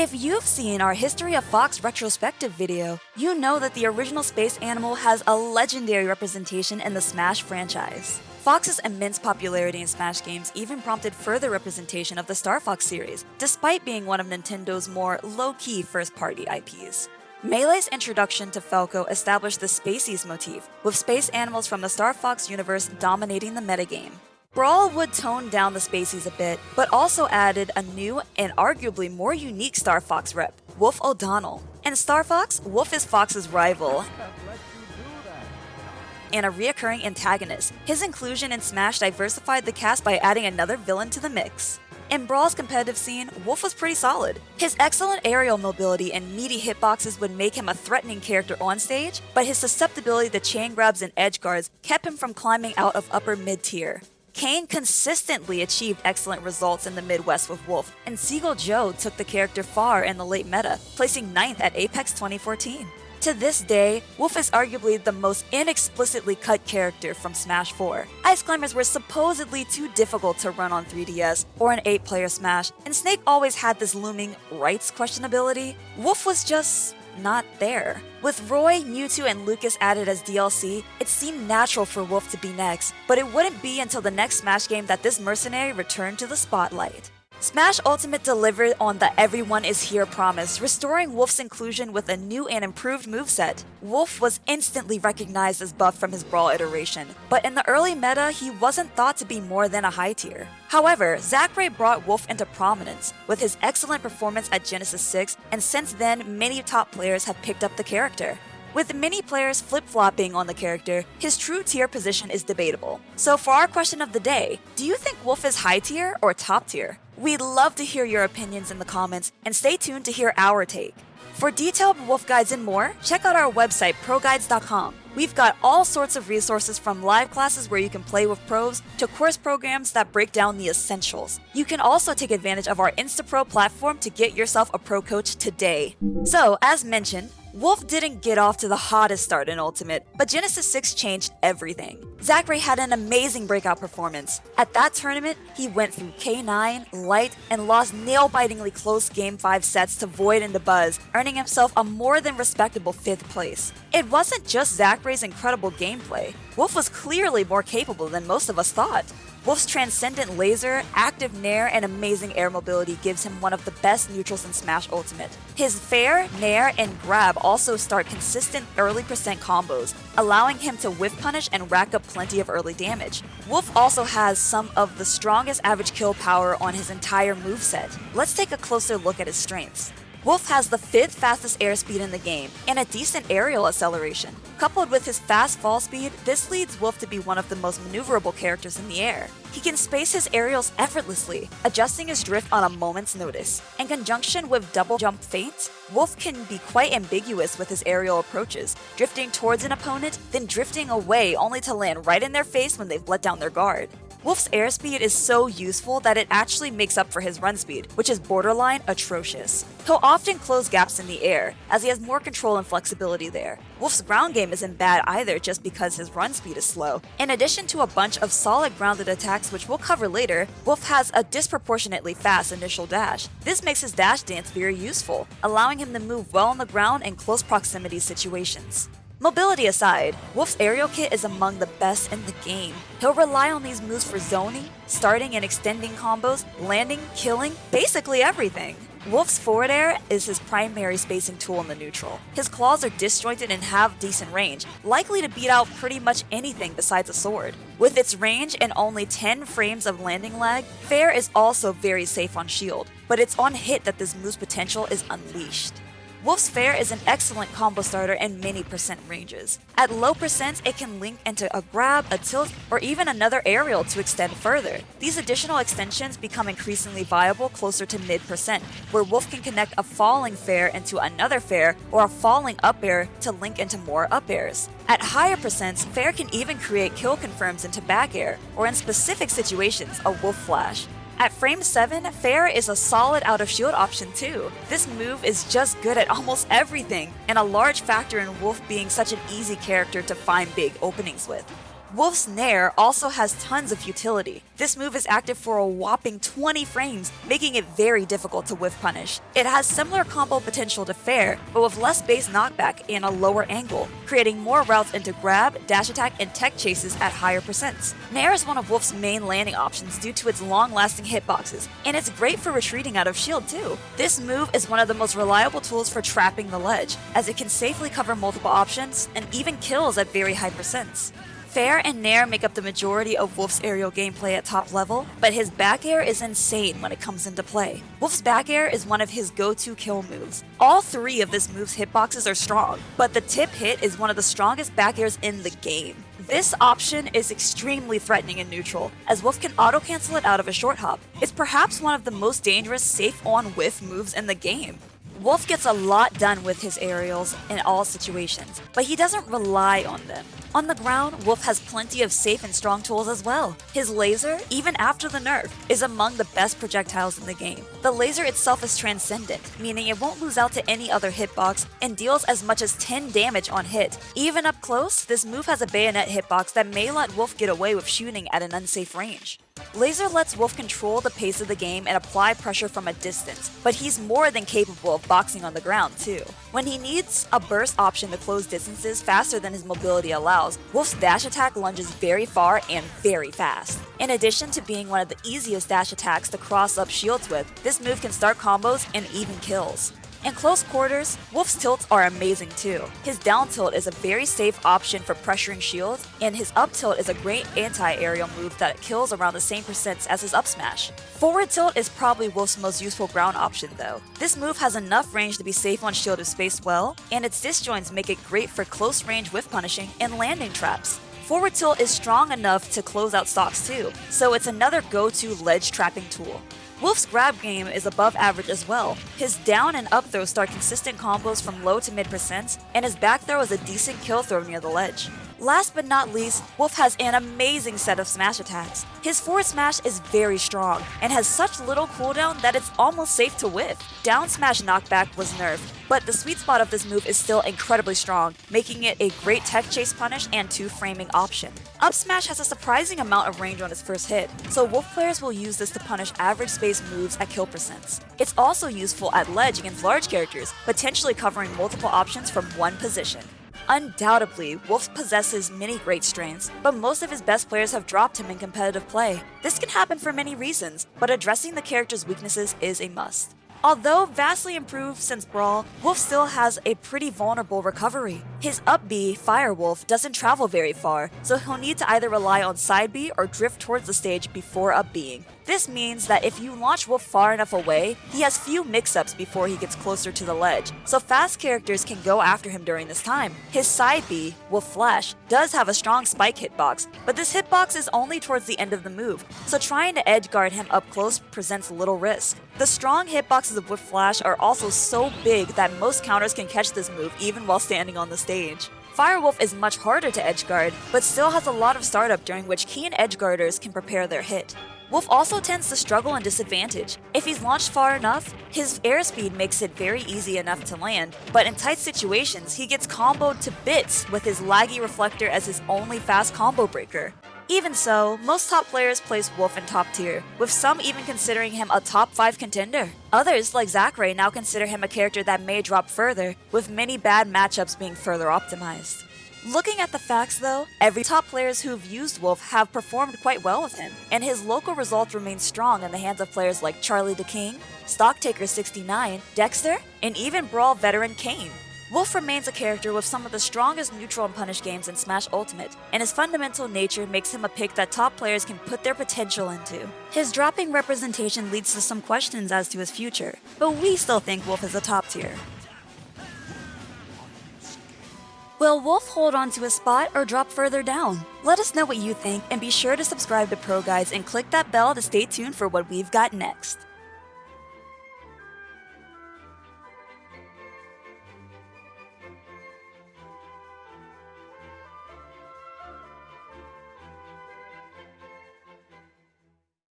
If you've seen our History of Fox retrospective video, you know that the original space animal has a legendary representation in the Smash franchise. Fox's immense popularity in Smash games even prompted further representation of the Star Fox series, despite being one of Nintendo's more low-key first-party IPs. Melee's introduction to Falco established the Spacies motif, with space animals from the Star Fox universe dominating the metagame. Brawl would tone down the Spacies a bit, but also added a new and arguably more unique Star Fox rep, Wolf O'Donnell. In Star Fox, Wolf is Fox's rival, and a reoccurring antagonist. His inclusion in Smash diversified the cast by adding another villain to the mix. In Brawl's competitive scene, Wolf was pretty solid. His excellent aerial mobility and meaty hitboxes would make him a threatening character on stage, but his susceptibility to chain grabs and edge guards kept him from climbing out of upper mid tier. Kain consistently achieved excellent results in the Midwest with Wolf, and Seagull Joe took the character far in the late meta, placing 9th at Apex 2014. To this day, Wolf is arguably the most inexplicitly cut character from Smash 4. Ice Climbers were supposedly too difficult to run on 3DS or an 8-player Smash, and Snake always had this looming rights questionability. Wolf was just not there. With Roy, Mewtwo, and Lucas added as DLC, it seemed natural for Wolf to be next, but it wouldn't be until the next Smash game that this mercenary returned to the spotlight. Smash Ultimate delivered on the everyone is here promise, restoring Wolf's inclusion with a new and improved moveset. Wolf was instantly recognized as buff from his Brawl iteration, but in the early meta, he wasn't thought to be more than a high tier. However, Zackray brought Wolf into prominence with his excellent performance at Genesis 6, and since then, many top players have picked up the character. With many players flip-flopping on the character, his true tier position is debatable. So for our question of the day, do you think Wolf is high tier or top tier? We'd love to hear your opinions in the comments, and stay tuned to hear our take. For detailed Wolf guides and more, check out our website, proguides.com. We've got all sorts of resources from live classes where you can play with pros to course programs that break down the essentials. You can also take advantage of our InstaPro platform to get yourself a pro coach today. So, as mentioned, Wolf didn't get off to the hottest start in Ultimate, but Genesis 6 changed everything. Zackray had an amazing breakout performance. At that tournament, he went through K9, Light, and lost nail-bitingly close Game 5 sets to Void and the Buzz, earning himself a more than respectable 5th place. It wasn't just Zackray's incredible gameplay, Wolf was clearly more capable than most of us thought. Wolf's transcendent laser, active nair, and amazing air mobility gives him one of the best neutrals in Smash Ultimate. His fair, nair, and grab also start consistent early percent combos, allowing him to whiff punish and rack up plenty of early damage. Wolf also has some of the strongest average kill power on his entire moveset. Let's take a closer look at his strengths. Wolf has the 5th fastest airspeed in the game, and a decent aerial acceleration. Coupled with his fast fall speed, this leads Wolf to be one of the most maneuverable characters in the air. He can space his aerials effortlessly, adjusting his drift on a moment's notice. In conjunction with double jump feints, Wolf can be quite ambiguous with his aerial approaches, drifting towards an opponent, then drifting away only to land right in their face when they've let down their guard. Wolf's airspeed is so useful that it actually makes up for his run speed, which is borderline atrocious. He'll often close gaps in the air, as he has more control and flexibility there. Wolf's ground game isn't bad either just because his run speed is slow. In addition to a bunch of solid grounded attacks which we'll cover later, Wolf has a disproportionately fast initial dash. This makes his dash dance very useful, allowing him to move well on the ground in close proximity situations. Mobility aside, Wolf's aerial kit is among the best in the game. He'll rely on these moves for zoning, starting and extending combos, landing, killing, basically everything. Wolf's forward air is his primary spacing tool in the neutral. His claws are disjointed and have decent range, likely to beat out pretty much anything besides a sword. With its range and only 10 frames of landing lag, Fair is also very safe on shield, but it's on hit that this move's potential is unleashed. Wolf's Fair is an excellent combo starter in many percent ranges. At low percents, it can link into a grab, a tilt, or even another aerial to extend further. These additional extensions become increasingly viable closer to mid percent, where Wolf can connect a falling fair into another fair or a falling up air to link into more up airs. At higher percents, Fair can even create kill confirms into back air, or in specific situations, a Wolf Flash. At frame 7, Fair is a solid out of shield option too. This move is just good at almost everything, and a large factor in Wolf being such an easy character to find big openings with. Wolf's Nair also has tons of utility. This move is active for a whopping 20 frames, making it very difficult to whiff punish. It has similar combo potential to Fair, but with less base knockback and a lower angle, creating more routes into grab, dash attack, and tech chases at higher percents. Nair is one of Wolf's main landing options due to its long-lasting hitboxes, and it's great for retreating out of shield too. This move is one of the most reliable tools for trapping the ledge, as it can safely cover multiple options and even kills at very high percents. Fair and Nair make up the majority of Wolf's aerial gameplay at top level, but his back air is insane when it comes into play. Wolf's back air is one of his go-to kill moves. All three of this move's hitboxes are strong, but the tip hit is one of the strongest back airs in the game. This option is extremely threatening in neutral, as Wolf can auto-cancel it out of a short hop. It's perhaps one of the most dangerous safe-on whiff moves in the game. Wolf gets a lot done with his aerials in all situations, but he doesn't rely on them. On the ground, Wolf has plenty of safe and strong tools as well. His laser, even after the nerf, is among the best projectiles in the game. The laser itself is transcendent, meaning it won't lose out to any other hitbox and deals as much as 10 damage on hit. Even up close, this move has a bayonet hitbox that may let Wolf get away with shooting at an unsafe range. Laser lets Wolf control the pace of the game and apply pressure from a distance, but he's more than capable of boxing on the ground too. When he needs a burst option to close distances faster than his mobility allows, Wolf's dash attack lunges very far and very fast. In addition to being one of the easiest dash attacks to cross up shields with, this move can start combos and even kills. In close quarters, Wolf's tilts are amazing too. His down tilt is a very safe option for pressuring shields, and his up tilt is a great anti-aerial move that kills around the same percents as his up smash. Forward tilt is probably Wolf's most useful ground option though. This move has enough range to be safe on shield if spaced well, and its disjoints make it great for close range whiff punishing and landing traps. Forward tilt is strong enough to close out stocks too, so it's another go-to ledge trapping tool. Wolf's grab game is above average as well. His down and up throws start consistent combos from low to mid percents, and his back throw is a decent kill throw near the ledge. Last but not least, Wolf has an amazing set of smash attacks. His forward smash is very strong, and has such little cooldown that it's almost safe to whiff. Down smash knockback was nerfed, but the sweet spot of this move is still incredibly strong, making it a great tech chase punish and two framing option. Up smash has a surprising amount of range on its first hit, so Wolf players will use this to punish average space moves at kill percents. It's also useful at ledge against large characters, potentially covering multiple options from one position. Undoubtedly, Wolf possesses many great strengths, but most of his best players have dropped him in competitive play. This can happen for many reasons, but addressing the character's weaknesses is a must. Although vastly improved since Brawl, Wolf still has a pretty vulnerable recovery. His up B, Firewolf, doesn't travel very far, so he'll need to either rely on side B or drift towards the stage before up Bing. This means that if you launch Wolf far enough away, he has few mix-ups before he gets closer to the ledge, so fast characters can go after him during this time. His side B, Wolf Flash, does have a strong spike hitbox, but this hitbox is only towards the end of the move, so trying to edge guard him up close presents little risk. The strong hitboxes of Wolf Flash are also so big that most counters can catch this move even while standing on the stage. Firewolf is much harder to edgeguard, but still has a lot of startup during which keen edgeguarders can prepare their hit. Wolf also tends to struggle and disadvantage. If he's launched far enough, his airspeed makes it very easy enough to land, but in tight situations, he gets comboed to bits with his laggy reflector as his only fast combo breaker. Even so, most top players place Wolf in top tier, with some even considering him a top 5 contender. Others, like Zackray, now consider him a character that may drop further, with many bad matchups being further optimized. Looking at the facts though, every top players who've used Wolf have performed quite well with him, and his local results remain strong in the hands of players like Charlie the King, Stocktaker69, Dexter, and even Brawl veteran Kain. Wolf remains a character with some of the strongest neutral and punish games in Smash Ultimate, and his fundamental nature makes him a pick that top players can put their potential into. His dropping representation leads to some questions as to his future, but we still think Wolf is a top tier. Will Wolf hold on to a spot or drop further down? Let us know what you think and be sure to subscribe to Pro Guides and click that bell to stay tuned for what we've got next.